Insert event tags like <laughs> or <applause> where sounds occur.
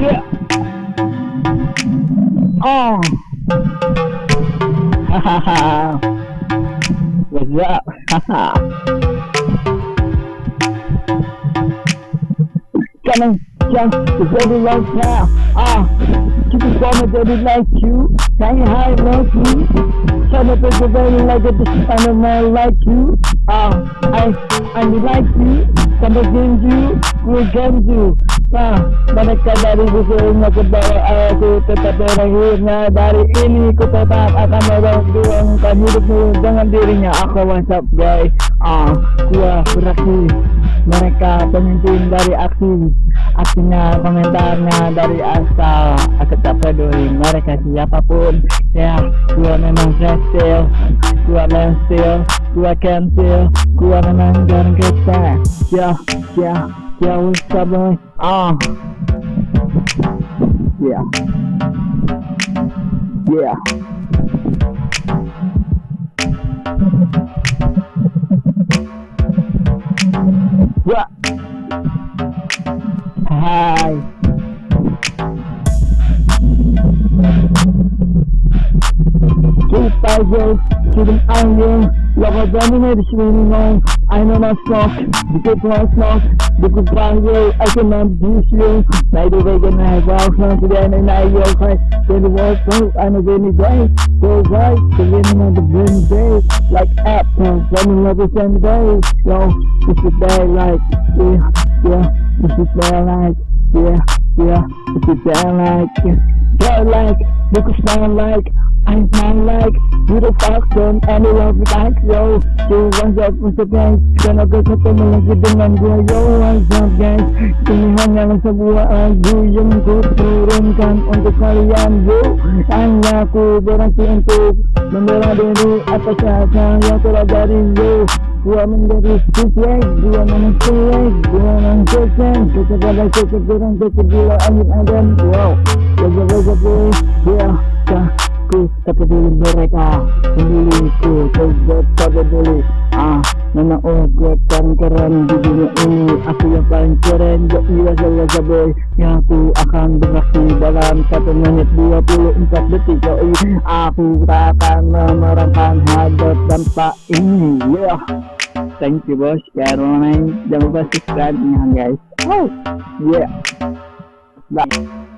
Yeah. Oh. Ha ha ha. What's up? Ha <laughs> ha. Coming jump the dirty lights now. Ah, you can call me dirty like you. Can you hide like me? Tell me the dirty like a designer man like you. Ah, I, I like you. Some of you, we will you. Nah, mereka dari bukunya ke bawah aku tetap berakhirnya Dari ini ku tetap akan memperjuangkan hidupmu. Dengan dirinya Aku what's up guys. Ah, gua beraksi. Mereka pemimpin dari aksi. Aksinya komentarnya dari asal Aku tak peduli mereka siapa pun. Ya, gua memang still Gua still Gua cancel Gua memang jarang kita Ya, ya Yeah, what's up, man? Uh, yeah. Yeah. What? Hi. Keep by those to the onion, love a dominated screaming on. I know my stock, the good one's not do you Night away and I walk from today and I walk right Then the walk out on a rainy day. Go right, the winning of the rainy day? Like apples, running the same day. Yo, this is day like, yeah, yeah This is day like, yeah, yeah This is day like, yeah Day like, look smile like I'm not like Little fox on any love like yo. Yo, what's up, what's up guys Dan ako sa tumalagi dengan gua Yo, what's up guys Ini hanyalah sebuah lagu Yang ku turunkan untuk kalian Yo, hanya ku berhenti untuk Membela diri atas rasa yang telah dari yo Gua menjadi sukses, gua sukses Gua memang sukses Kesegalan kesegalan kesegilaan angin Wow, Yeah, aku peduli mereka Peduliku Coba tak peduli Ah Memang oh gue paling keren di dunia ini Aku yang paling keren Gak iya saya boy Yang aku akan beraksi dalam satu menit 24 detik Yoi Aku akan memerankan hadap dampak ini Yeah Thank you bos lupa jangan lupa subscribe guys Oh Yeah Bye